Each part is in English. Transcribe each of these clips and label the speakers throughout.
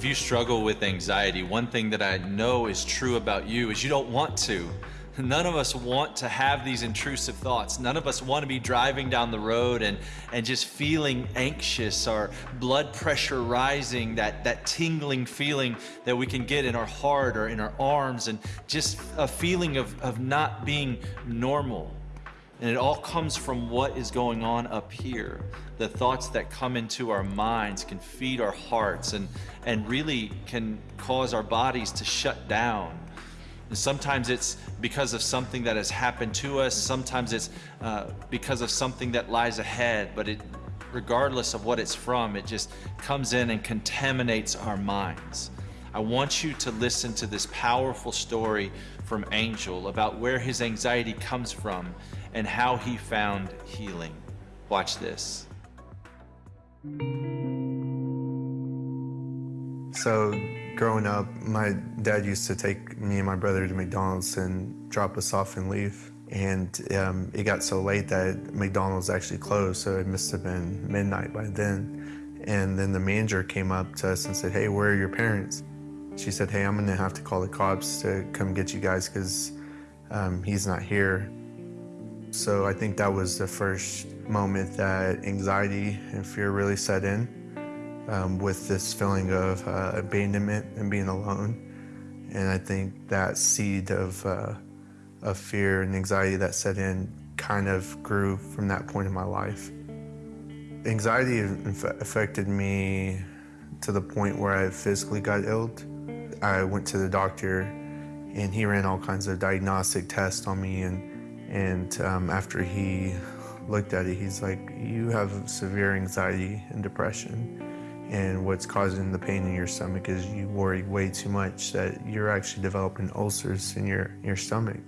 Speaker 1: If you struggle with anxiety, one thing that I know is true about you is you don't want to. None of us want to have these intrusive thoughts. None of us want to be driving down the road and, and just feeling anxious or blood pressure rising, that, that tingling feeling that we can get in our heart or in our arms, and just a feeling of, of not being normal. And it all comes from what is going on up here. The thoughts that come into our minds can feed our hearts and, and really can cause our bodies to shut down and sometimes it's because of something that has happened to us. Sometimes it's uh, because of something that lies ahead. But it, regardless of what it's from, it just comes in and contaminates our minds. I want you to listen to this powerful story from Angel about where his anxiety comes from and how he found healing. Watch this.
Speaker 2: So growing up, my dad used to take me and my brother to McDonald's and drop us off and leave. And um, it got so late that McDonald's actually closed, so it must have been midnight by then. And then the manager came up to us and said, hey, where are your parents? She said, hey, I'm gonna have to call the cops to come get you guys because um, he's not here. So I think that was the first moment that anxiety and fear really set in um, with this feeling of uh, abandonment and being alone. And I think that seed of, uh, of fear and anxiety that set in kind of grew from that point in my life. Anxiety affected me to the point where I physically got ill. I went to the doctor and he ran all kinds of diagnostic tests on me and, and um, after he looked at it, he's like, you have severe anxiety and depression and what's causing the pain in your stomach is you worry way too much that you're actually developing ulcers in your, your stomach.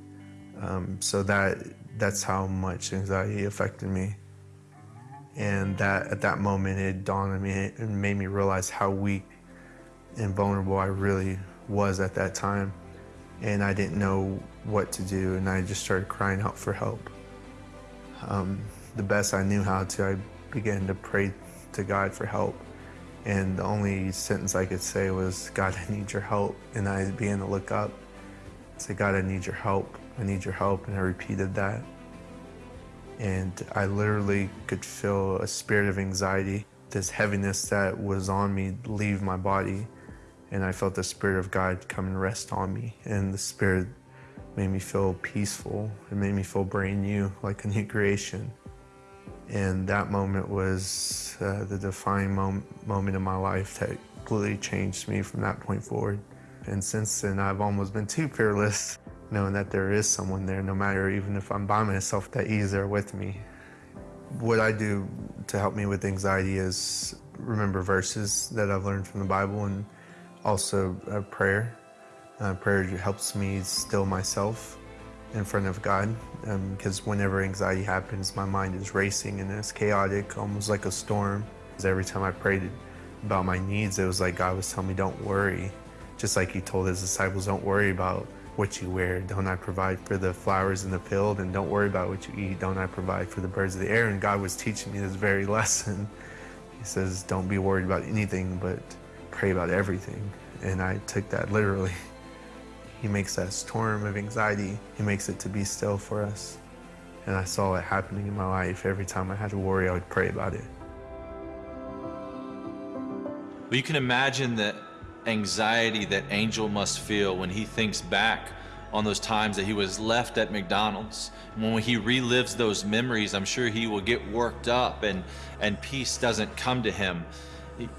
Speaker 2: Um, so that that's how much anxiety affected me. And that at that moment it dawned on me and made me realize how weak and vulnerable I really was at that time. And I didn't know what to do and I just started crying out for help. Um, the best I knew how to, I began to pray to God for help. And the only sentence I could say was, God, I need your help. And I began to look up and say, God, I need your help. I need your help. And I repeated that. And I literally could feel a spirit of anxiety, this heaviness that was on me leave my body. And I felt the Spirit of God come and rest on me. And the Spirit made me feel peaceful. It made me feel brand new, like a new creation. And that moment was uh, the defining mom moment in my life that completely changed me from that point forward. And since then, I've almost been too fearless, knowing that there is someone there, no matter even if I'm by myself, that he's there with me. What I do to help me with anxiety is remember verses that I've learned from the Bible and also prayer. Uh, prayer helps me still myself in front of God because um, whenever anxiety happens, my mind is racing and it's chaotic, almost like a storm. Every time I prayed about my needs, it was like God was telling me, don't worry. Just like he told his disciples, don't worry about what you wear. Don't I provide for the flowers in the field? And don't worry about what you eat. Don't I provide for the birds of the air? And God was teaching me this very lesson. He says, don't be worried about anything, but pray about everything. And I took that literally. He makes that storm of anxiety, he makes it to be still for us. And I saw it happening in my life. Every time I had to worry, I would pray about it.
Speaker 1: Well, you can imagine the anxiety that Angel must feel when he thinks back on those times that he was left at McDonald's. When he relives those memories, I'm sure he will get worked up and, and peace doesn't come to him.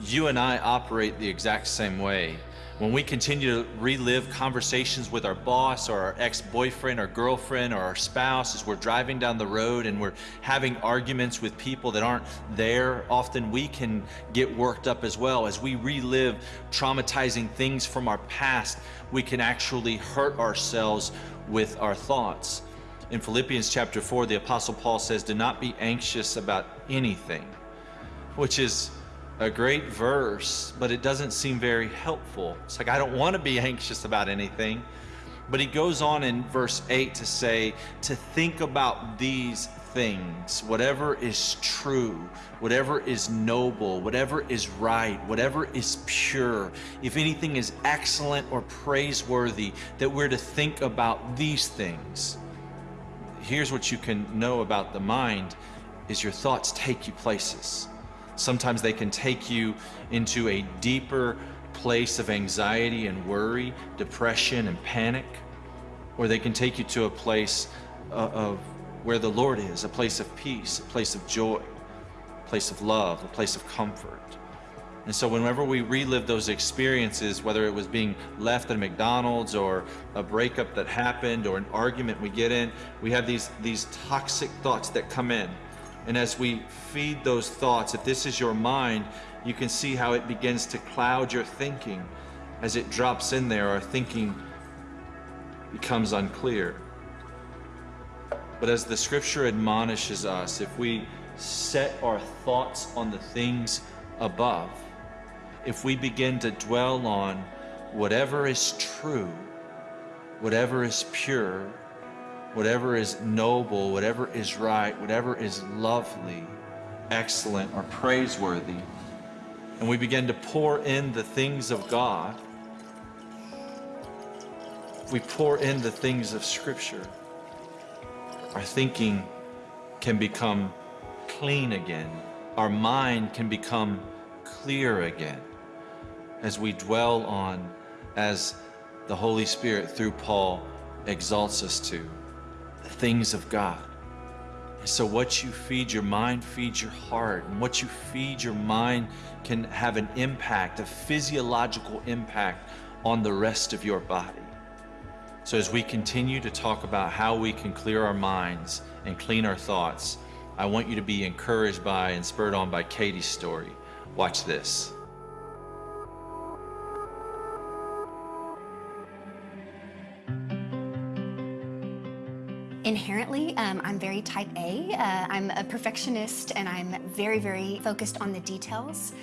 Speaker 1: You and I operate the exact same way. When we continue to relive conversations with our boss or our ex-boyfriend or girlfriend or our spouse as we're driving down the road and we're having arguments with people that aren't there, often we can get worked up as well. As we relive traumatizing things from our past, we can actually hurt ourselves with our thoughts. In Philippians chapter 4, the Apostle Paul says, Do not be anxious about anything, which is a great verse, but it doesn't seem very helpful. It's like, I don't want to be anxious about anything. But he goes on in verse 8 to say, to think about these things, whatever is true, whatever is noble, whatever is right, whatever is pure, if anything is excellent or praiseworthy, that we're to think about these things. Here's what you can know about the mind is your thoughts take you places. Sometimes they can take you into a deeper place of anxiety and worry, depression and panic, or they can take you to a place uh, of where the Lord is, a place of peace, a place of joy, a place of love, a place of comfort. And so whenever we relive those experiences, whether it was being left at McDonald's or a breakup that happened or an argument we get in, we have these, these toxic thoughts that come in. And as we feed those thoughts, if this is your mind, you can see how it begins to cloud your thinking. As it drops in there, our thinking becomes unclear. But as the scripture admonishes us, if we set our thoughts on the things above, if we begin to dwell on whatever is true, whatever is pure, whatever is noble, whatever is right, whatever is lovely, excellent, or praiseworthy, and we begin to pour in the things of God, we pour in the things of Scripture, our thinking can become clean again. Our mind can become clear again as we dwell on, as the Holy Spirit through Paul exalts us to, the things of God. And So what you feed your mind feeds your heart. And what you feed your mind can have an impact, a physiological impact on the rest of your body. So as we continue to talk about how we can clear our minds and clean our thoughts, I want you to be encouraged by and spurred on by Katie's story. Watch this.
Speaker 3: Um, I'm very type A. Uh, I'm a perfectionist and I'm very, very focused on the details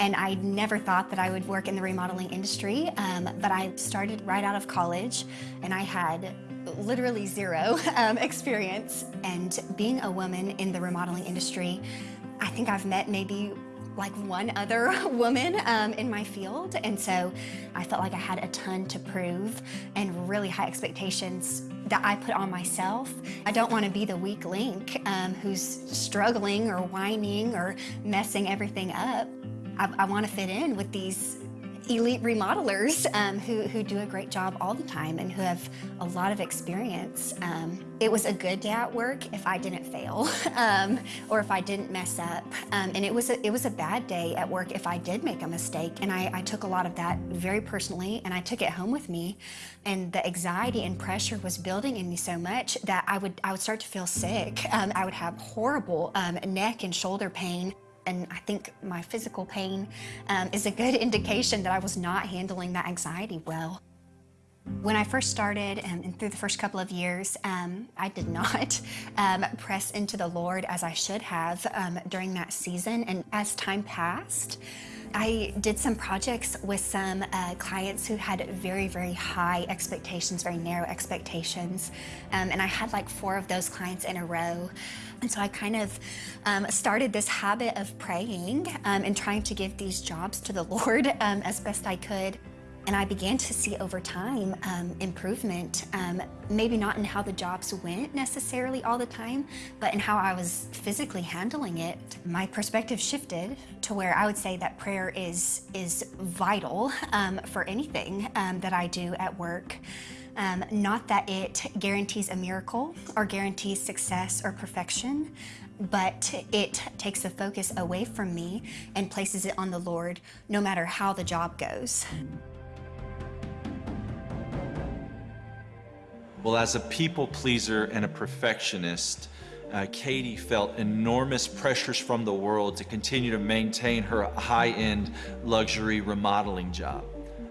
Speaker 3: and I never thought that I would work in the remodeling industry, um, but I started right out of college and I had literally zero um, experience. And being a woman in the remodeling industry, I think I've met maybe like one other woman um, in my field. And so I felt like I had a ton to prove and really high expectations that I put on myself. I don't want to be the weak link um, who's struggling or whining or messing everything up. I, I want to fit in with these elite remodelers um, who, who do a great job all the time and who have a lot of experience. Um, it was a good day at work if I didn't fail um, or if I didn't mess up. Um, and it was, a, it was a bad day at work if I did make a mistake. And I, I took a lot of that very personally and I took it home with me. And the anxiety and pressure was building in me so much that I would, I would start to feel sick. Um, I would have horrible um, neck and shoulder pain and I think my physical pain um, is a good indication that I was not handling that anxiety well. When I first started um, and through the first couple of years, um, I did not um, press into the Lord as I should have um, during that season. And as time passed, I did some projects with some uh, clients who had very, very high expectations, very narrow expectations. Um, and I had like four of those clients in a row. And so I kind of um, started this habit of praying um, and trying to give these jobs to the Lord um, as best I could. And I began to see over time um, improvement, um, maybe not in how the jobs went necessarily all the time, but in how I was physically handling it. My perspective shifted to where I would say that prayer is, is vital um, for anything that I do at work. Um, not that it guarantees a miracle or guarantees success or perfection, but it takes the focus away from me and places it on the Lord no matter how the job goes.
Speaker 1: Well, as a people pleaser and a perfectionist, uh, Katie felt enormous pressures from the world to continue to maintain her high-end luxury remodeling job.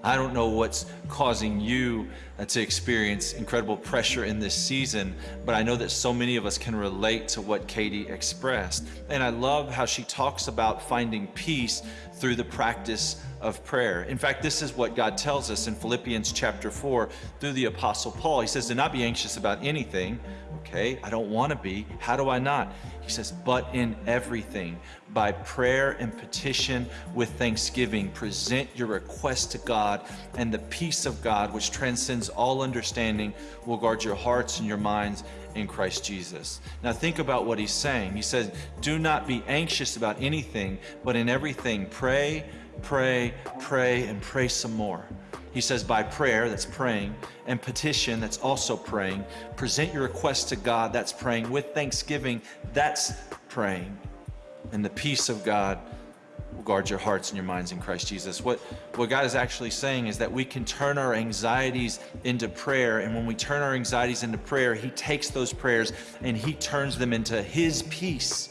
Speaker 1: I don't know what's causing you uh, to experience incredible pressure in this season, but I know that so many of us can relate to what Katie expressed. And I love how she talks about finding peace through the practice of prayer. In fact, this is what God tells us in Philippians chapter 4 through the Apostle Paul. He says, Do not be anxious about anything. Okay, I don't want to be. How do I not? He says, But in everything, by prayer and petition with thanksgiving, present your request to God, and the peace of God, which transcends all understanding, will guard your hearts and your minds in Christ Jesus. Now, think about what he's saying. He says, Do not be anxious about anything, but in everything, pray pray, pray, and pray some more. He says, by prayer, that's praying, and petition, that's also praying. Present your request to God, that's praying. With thanksgiving, that's praying. And the peace of God guard your hearts and your minds in Christ Jesus. What, what God is actually saying is that we can turn our anxieties into prayer. And when we turn our anxieties into prayer, He takes those prayers and He turns them into His peace,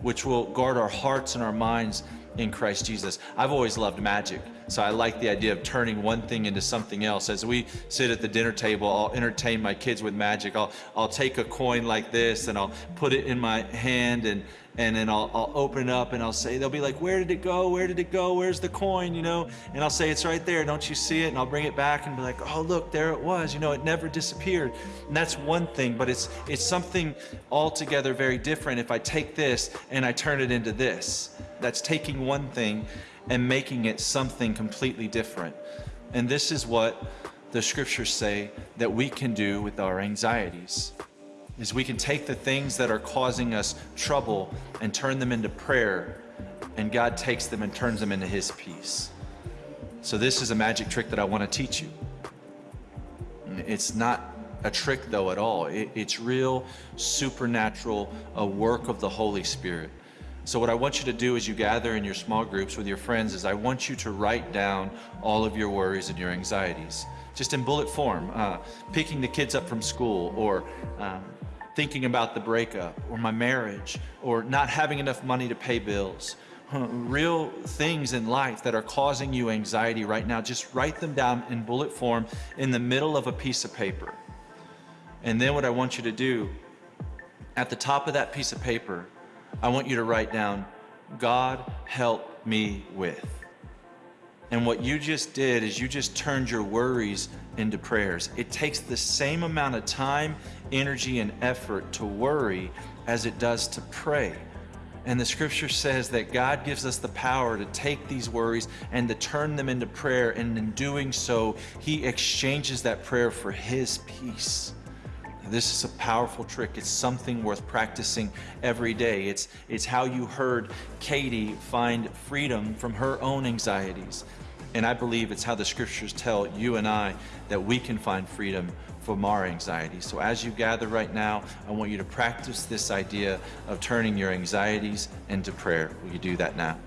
Speaker 1: which will guard our hearts and our minds in Christ Jesus. I've always loved magic, so I like the idea of turning one thing into something else. As we sit at the dinner table, I'll entertain my kids with magic. I'll, I'll take a coin like this and I'll put it in my hand and, and then I'll, I'll open it up and I'll say, they'll be like, where did it go? Where did it go? Where's the coin? You know? And I'll say, it's right there. Don't you see it? And I'll bring it back and be like, oh, look, there it was. You know, it never disappeared. And that's one thing, but it's, it's something altogether very different if I take this and I turn it into this. That's taking one thing and making it something completely different. And this is what the scriptures say that we can do with our anxieties. Is we can take the things that are causing us trouble and turn them into prayer, and God takes them and turns them into his peace. So this is a magic trick that I want to teach you. It's not a trick though at all. It, it's real supernatural, a work of the Holy Spirit. So what I want you to do as you gather in your small groups with your friends is I want you to write down all of your worries and your anxieties, just in bullet form, uh, picking the kids up from school or um, thinking about the breakup or my marriage or not having enough money to pay bills. Real things in life that are causing you anxiety right now, just write them down in bullet form in the middle of a piece of paper. And then what I want you to do, at the top of that piece of paper, I want you to write down, God help me with. And what you just did is you just turned your worries into prayers. It takes the same amount of time, energy, and effort to worry as it does to pray. And the scripture says that God gives us the power to take these worries and to turn them into prayer. And in doing so, He exchanges that prayer for His peace. This is a powerful trick. It's something worth practicing every day. It's, it's how you heard Katie find freedom from her own anxieties. And I believe it's how the scriptures tell you and I that we can find freedom from our anxiety. So as you gather right now, I want you to practice this idea of turning your anxieties into prayer. Will you do that now?